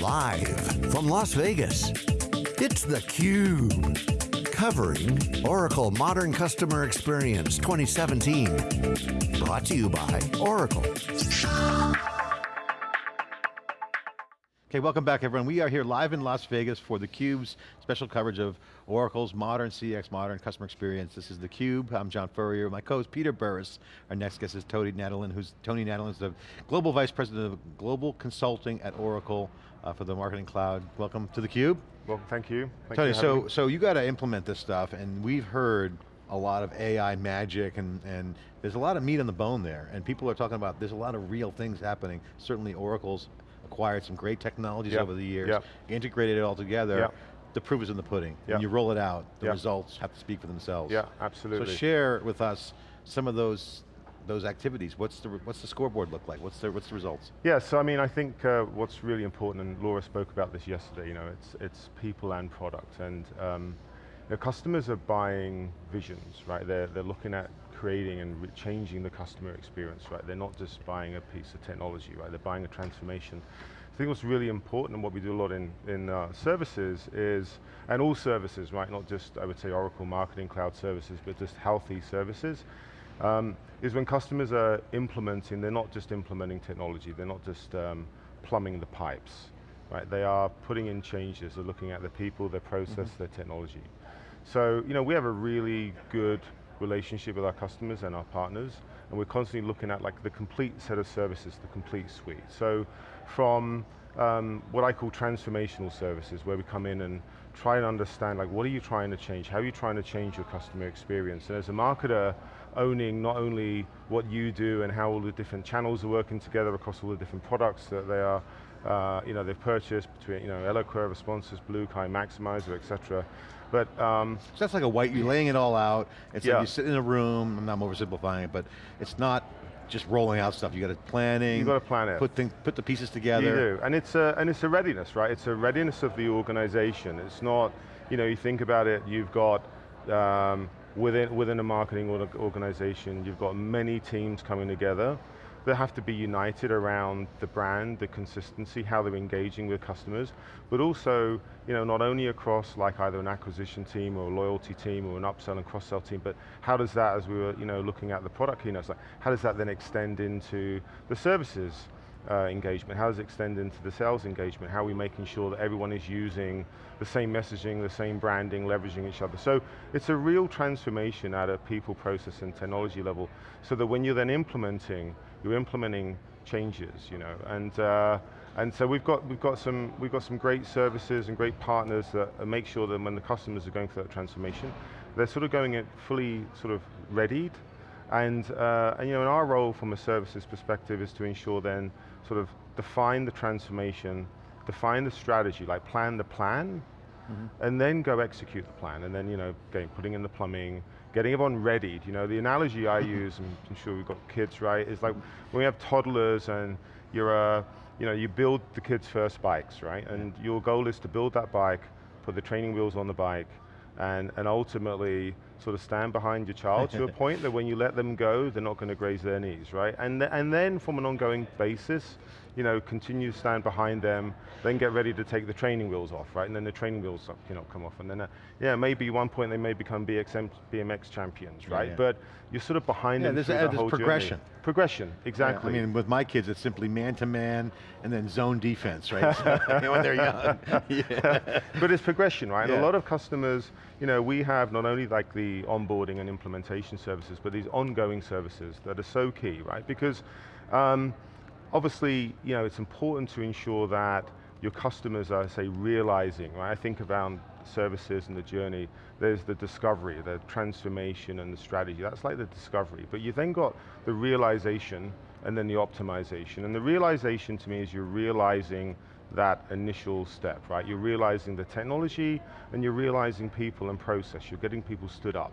Live from Las Vegas, it's theCUBE. Covering Oracle Modern Customer Experience 2017. Brought to you by Oracle. Okay, welcome back everyone. We are here live in Las Vegas for theCUBE's special coverage of Oracle's modern CX, modern customer experience. This is theCUBE, I'm John Furrier. My co-host Peter Burris. Our next guest is Tony Nadelen, who's Tony Nadelen is the Global Vice President of Global Consulting at Oracle uh, for the Marketing Cloud. Welcome to theCUBE. Well, thank you. Thank Tony, you so, so you got to implement this stuff and we've heard a lot of AI magic and, and there's a lot of meat on the bone there and people are talking about there's a lot of real things happening. Certainly Oracle's acquired some great technologies yep. over the years, yep. integrated it all together. Yep. The proof is in the pudding. When you roll it out, the results have to speak for themselves. Yeah, absolutely. So share with us some of those those activities. What's the what's the scoreboard look like? What's the what's the results? Yeah, so I mean, I think uh, what's really important, and Laura spoke about this yesterday, you know, it's, it's people and product, and um, you know, customers are buying visions, right? They're, they're looking at creating and changing the customer experience, right? They're not just buying a piece of technology, right? They're buying a transformation. I think what's really important and what we do a lot in, in uh, services is, and all services, right? Not just, I would say, Oracle Marketing Cloud services, but just healthy services, um, is when customers are implementing, they're not just implementing technology, they're not just um, plumbing the pipes, right? They are putting in changes, they're looking at the people, their process, mm -hmm. their technology. So, you know, we have a really good relationship with our customers and our partners, and we're constantly looking at like the complete set of services, the complete suite. So, from um, what I call transformational services, where we come in and try and understand like what are you trying to change, how are you trying to change your customer experience, and as a marketer, owning not only what you do and how all the different channels are working together across all the different products that they are, uh, you know, they've purchased between, you know, Eloqua, Responsys, BlueKai, Maxymiser, et cetera. But um, so that's like a white, you're laying it all out. It's yeah. like you sit in a room. I'm not oversimplifying it, but it's not just rolling out stuff. You got to planning. You got to plan it. Put things, put the pieces together. You do, and it's a and it's a readiness, right? It's a readiness of the organization. It's not, you know, you think about it. You've got um, within within a marketing organization, you've got many teams coming together they have to be united around the brand, the consistency, how they're engaging with customers, but also, you know, not only across like either an acquisition team or a loyalty team or an upsell and cross-sell team, but how does that, as we were, you know, looking at the product keynotes, like, how does that then extend into the services uh, engagement? How does it extend into the sales engagement? How are we making sure that everyone is using the same messaging, the same branding, leveraging each other? So it's a real transformation at a people, process, and technology level, so that when you're then implementing, you're implementing changes, you know, and uh, and so we've got we've got some we've got some great services and great partners that make sure that when the customers are going through that transformation, they're sort of going it fully sort of readied, and uh, and you know, and our role from a services perspective is to ensure then sort of define the transformation, define the strategy, like plan the plan, Mm -hmm. and then go execute the plan, and then you know, again, putting in the plumbing, getting everyone readied. You know, the analogy I use, and I'm sure we've got kids, right, is like when we have toddlers and you're a, you know, you build the kids' first bikes, right? And your goal is to build that bike, put the training wheels on the bike, and, and ultimately sort of stand behind your child to a point that when you let them go, they're not going to graze their knees, right? And, th and then from an ongoing basis, you know, continue to stand behind them, then get ready to take the training wheels off, right? And then the training wheels you know, come off. And then, uh, yeah, maybe one point they may become BXM, BMX champions, right? Yeah, yeah. But you're sort of behind yeah, them there's, through a, the whole progression. Journey. Progression, exactly. Yeah, I mean, with my kids, it's simply man-to-man -man and then zone defense, right? when they're young. yeah. But it's progression, right? And a lot of customers, you know, we have not only like the onboarding and implementation services, but these ongoing services that are so key, right? Because um, obviously, you know, it's important to ensure that your customers are, say, realizing, right? I think around services and the journey, there's the discovery, the transformation and the strategy. That's like the discovery. But you then got the realization and then the optimization. And the realization to me is you're realizing that initial step, right? You're realizing the technology and you're realizing people and process. You're getting people stood up.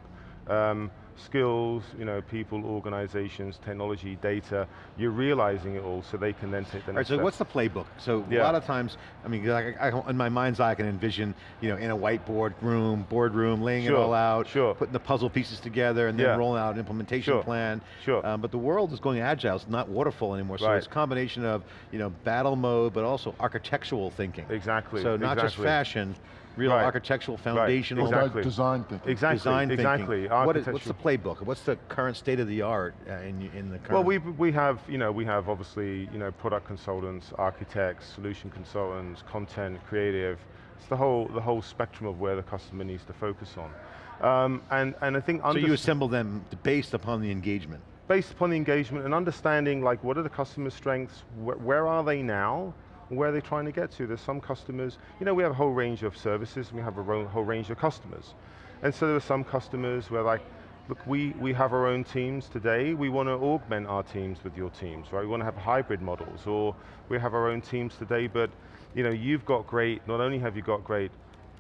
Um, skills, you know, people, organizations, technology, data, you're realizing it all so they can then take the All right, next so step. what's the playbook? So a lot of times, I mean, I, I, in my mind's eye, I can envision, you know, in a whiteboard room, boardroom, laying it all out, sure. putting the puzzle pieces together, and then Yeah. rolling out an implementation Sure, plan. sure. Um, but the world is going agile, it's not waterfall anymore, so Right. it's a combination of, you know, battle mode, but also architectural thinking. Exactly, So not just fashion, real Right. architectural, foundational, Well, exactly. design thinking. Exactly, design exactly. thinking. What is, what's the playbook? What's the current state of the art uh, in, in the current? Well, we we have you know we have obviously you know product consultants, architects, solution consultants, content, creative. It's the whole the whole spectrum of where the customer needs to focus on, um, and and I think so you assemble them based upon the engagement. based upon the engagement and understanding like what are the customer strengths, wh where are they now, where they're they trying to get to? There's some customers, you know, we have a whole range of services, we have a whole range of customers. And so there are some customers where like, look, we, we have our own teams today, we want to augment our teams with your teams, right? We want to have hybrid models, or we have our own teams today, but you know, you've got great, not only have you got great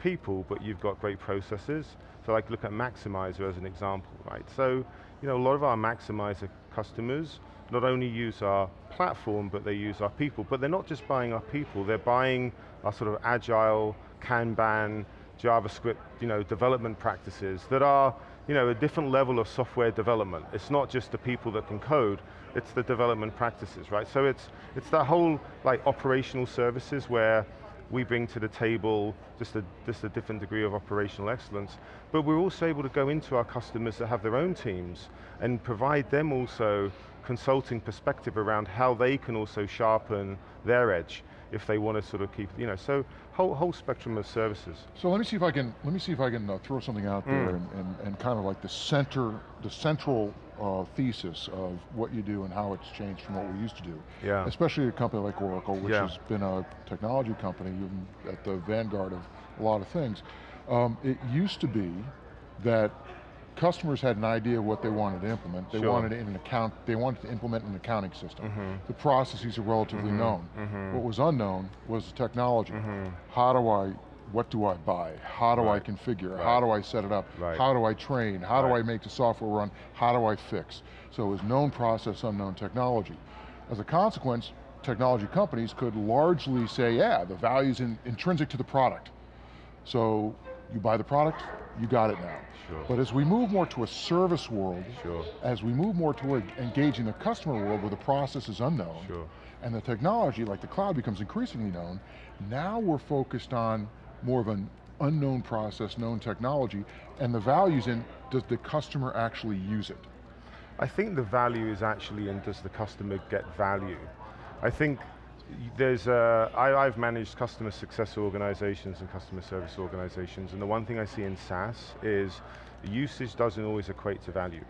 people, but you've got great processes. So like look at Maxymiser as an example, right? So, you know, a lot of our Maxymiser customers not only use our platform, but they use our people. But they're not just buying our people, they're buying our sort of agile, Kanban, JavaScript, you know, development practices that are, you know, a different level of software development. It's not just the people that can code, it's the development practices, right? So it's, it's that whole like operational services where we bring to the table just a, just a different degree of operational excellence, but we're also able to go into our customers that have their own teams and provide them also consulting perspective around how they can also sharpen their edge if they want to sort of keep, you know, so whole, whole spectrum of services. So let me see if I can let me see if I can uh, throw something out there and, and, and kind of like the center, the central uh, thesis of what you do and how it's changed from what we used to do. Yeah. Especially a company like Oracle, which Yeah. has been a technology company at the vanguard of a lot of things. Um, it used to be that customers had an idea of what they wanted to implement. They Sure. wanted an account. They wanted to implement an accounting system. Mm-hmm. The processes are relatively known. What was unknown was the technology. Mm-hmm. How do I? What do I buy? How do Right. I configure? Right. How do I set it up? Right. How do I train? How do I make the software run? How do I fix? So it was known process, unknown technology. As a consequence, technology companies could largely say, yeah, the value's in, intrinsic to the product. So you buy the product, you got it now. Sure. But as we move more to a service world, Sure. as we move more toward engaging the customer world where the process is unknown, Sure. and the technology, like the cloud, becomes increasingly known, now we're focused on more of an unknown process, known technology, and the values in, does the customer actually use it? I think the value is actually in does the customer get value? I think there's a, I, I've managed customer success organizations and customer service organizations, and the one thing I see in SaaS is usage doesn't always equate to value.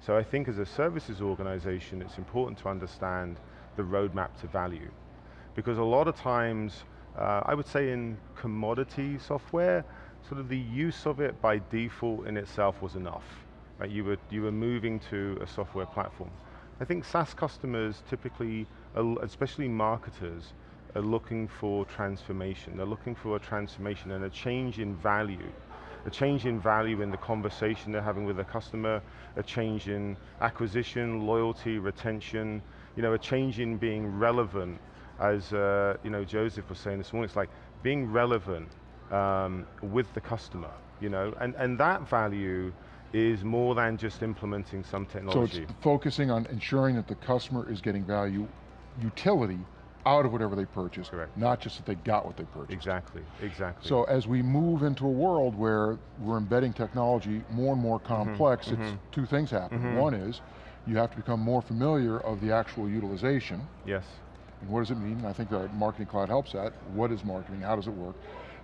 So I think as a services organization, it's important to understand the roadmap to value. Because a lot of times, uh, I would say in commodity software, sort of the use of it by default in itself was enough. Right? You, were, you were moving to a software platform. I think SaaS customers typically, especially marketers, are looking for transformation. They're looking for a transformation and a change in value. A change in value in the conversation they're having with the customer, a change in acquisition, loyalty, retention, you know, a change in being relevant, as uh, you know, Joseph was saying this morning, it's like being relevant um, with the customer, you know, and, and that value is more than just implementing some So technology. it's focusing on ensuring that the customer is getting value, utility, out of whatever they purchase, Correct. not just that they got what they purchased. exactly, exactly. So as we move into a world where we're embedding technology more and more Mm-hmm, complex, it's two things happen. One is, you have to become more familiar of the actual utilization, yes, and what does it mean? I think the Marketing Cloud helps that. What is marketing, how does it work?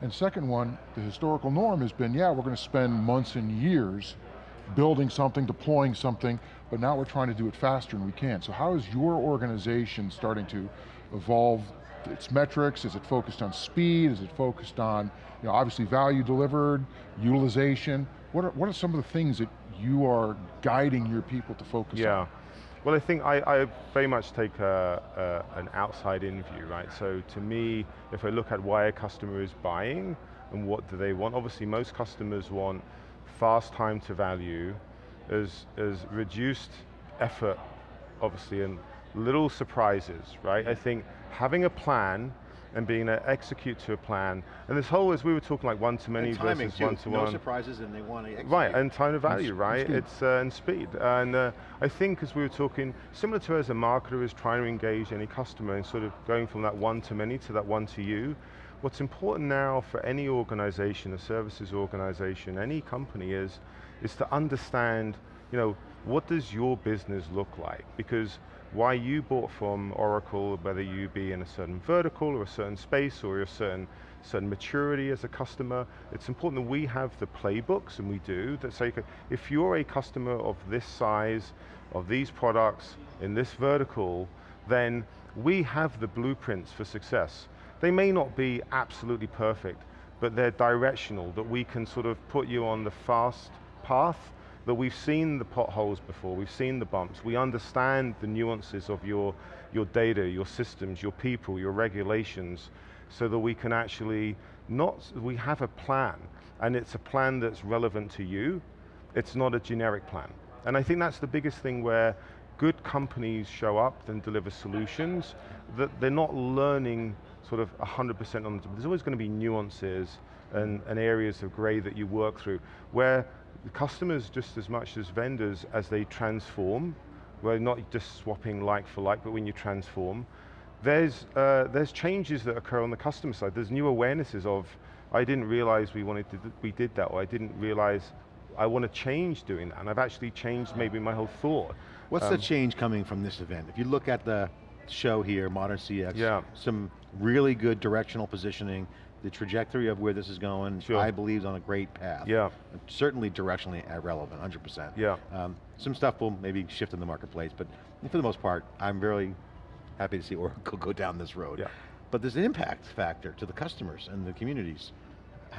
And second one, the historical norm has been, yeah, we're going to spend months and years building something, deploying something, but now we're trying to do it faster and we can. So how is your organization starting to evolve its metrics? Is it focused on speed? Is it focused on, you know, obviously value delivered, utilization? What are, what are some of the things that you are guiding your people to focus yeah. on? Well, I think I, I very much take a, a, an outside-in view, right? So to me, if I look at why a customer is buying and what do they want, obviously most customers want fast time to value, has, has reduced effort, obviously, and little surprises, right? I think having a plan and being able to execute to a plan, and this whole, as we were talking like one-to-many versus one-to-one. No surprises and they want to execute. Right, and time to value, and right? speed. It's uh, and speed. And uh, I think as we were talking, similar to as a marketer is trying to engage any customer and sort of going from that one to many to that one to you, what's important now for any organization, a services organization, any company is, is to understand, you know, what does your business look like? Because why you bought from Oracle, whether you be in a certain vertical or a certain space or a certain, certain maturity as a customer, it's important that we have the playbooks, and we do, that say, if you're a customer of this size, of these products, in this vertical, then we have the blueprints for success. They may not be absolutely perfect, but they're directional, that we can sort of put you on the fast path that we've seen the potholes before, we've seen the bumps, we understand the nuances of your, your data, your systems, your people, your regulations, so that we can actually not, we have a plan, and it's a plan that's relevant to you, it's not a generic plan. And I think that's the biggest thing where good companies show up and deliver solutions, that they're not learning sort of 100% on the, there's always going to be nuances and, and areas of gray that you work through, where the customers just as much as vendors as they transform, well not just swapping like for like, but when you transform, there's, uh, there's changes that occur on the customer side. There's new awarenesses of, I didn't realize we wanted to, we did that, or I didn't realize I want to change doing that, and I've actually changed maybe my whole thought. What's the Um, change coming from this event? If you look at the show here, Modern CX, Yeah. some really good directional positioning, the trajectory of where this is going, Sure. I believe is on a great path. Yeah. Certainly directionally relevant, 100%. Yeah. Um, some stuff will maybe shift in the marketplace, but for the most part, I'm really happy to see Oracle go down this road. Yeah. But there's an impact factor to the customers and the communities.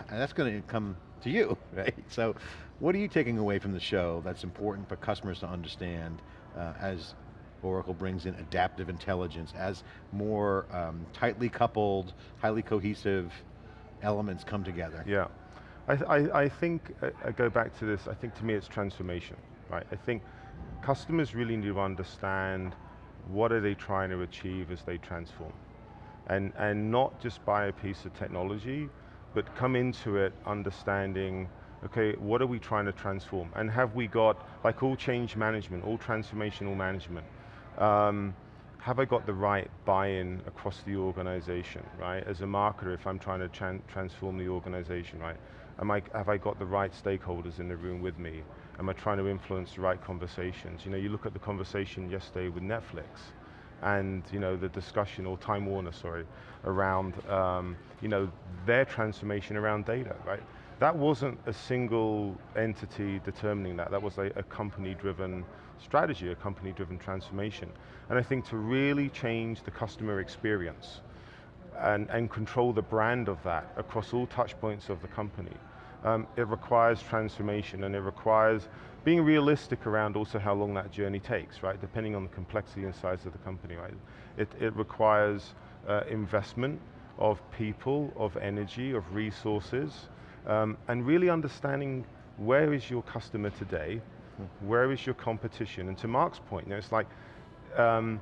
And that's going to come to you, right? So what are you taking away from the show that's important for customers to understand uh, as Oracle brings in adaptive intelligence, as more um, tightly coupled, highly cohesive elements come together? Yeah, I, th- I, I think, uh, I go back to this, I think to me it's transformation, right? I think customers really need to understand what are they trying to achieve as they transform. And, and not just buy a piece of technology, but come into it understanding, okay, what are we trying to transform? And have we got, like all change management, all transformational management, um, have I got the right buy-in across the organization, right? As a marketer, if I'm trying to tran transform the organization, right? Am I, have I got the right stakeholders in the room with me? Am I trying to influence the right conversations? You know, you look at the conversation yesterday with Netflix, and you know the discussion, or Time Warner, sorry, around um, you know their transformation around data, right? That wasn't a single entity determining that. That was a, a company-driven strategy, a company-driven transformation. And I think to really change the customer experience and, and control the brand of that across all touch points of the company, um, it requires transformation and it requires being realistic around also how long that journey takes, right? Depending on the complexity and size of the company, right? It, it requires uh, investment of people, of energy, of resources, um, and really understanding where is your customer today, where is your competition, and to Mark's point, you know, it's like, um,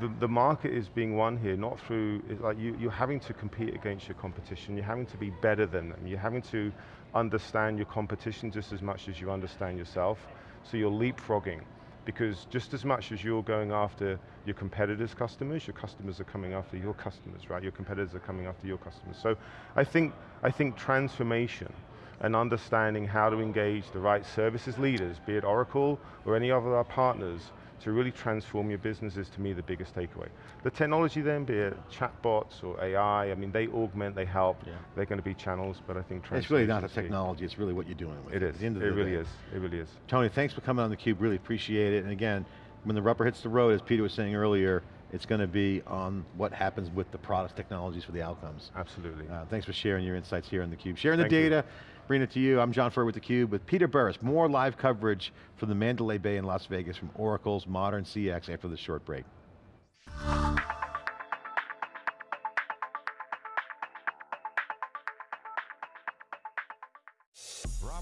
the, the market is being won here, not through, it's like you, you're having to compete against your competition, you're having to be better than them, you're having to understand your competition just as much as you understand yourself, so you're leapfrogging. Because just as much as you're going after your competitors' customers, your customers are coming after your customers, right? Your competitors are coming after your customers. So I think, I think transformation and understanding how to engage the right services leaders, be it Oracle or any other of our partners, to really transform your business is to me the biggest takeaway. The technology then, be it chatbots or AI, I mean they augment, they help, Yeah. they're going to be channels, but I think It's really not a transformation is key. technology, it's really what you're doing with it. It is, the end of it really day. is, it really is. Tony, thanks for coming on theCUBE, really appreciate it. And again, when the rubber hits the road, as Peter was saying earlier, it's going to be on what happens with the products, technologies for the outcomes. Absolutely. Uh, thanks for sharing your insights here on theCUBE. Sharing the Thank you. data, bringing it to you. I'm John Furrier with theCUBE with Peter Burris. More live coverage from the Mandalay Bay in Las Vegas from Oracle's Modern CX after this short break.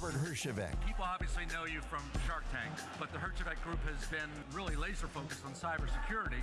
Robert Herjavec. People obviously know you from Shark Tank, but the Herjavec Group has been really laser focused on cybersecurity.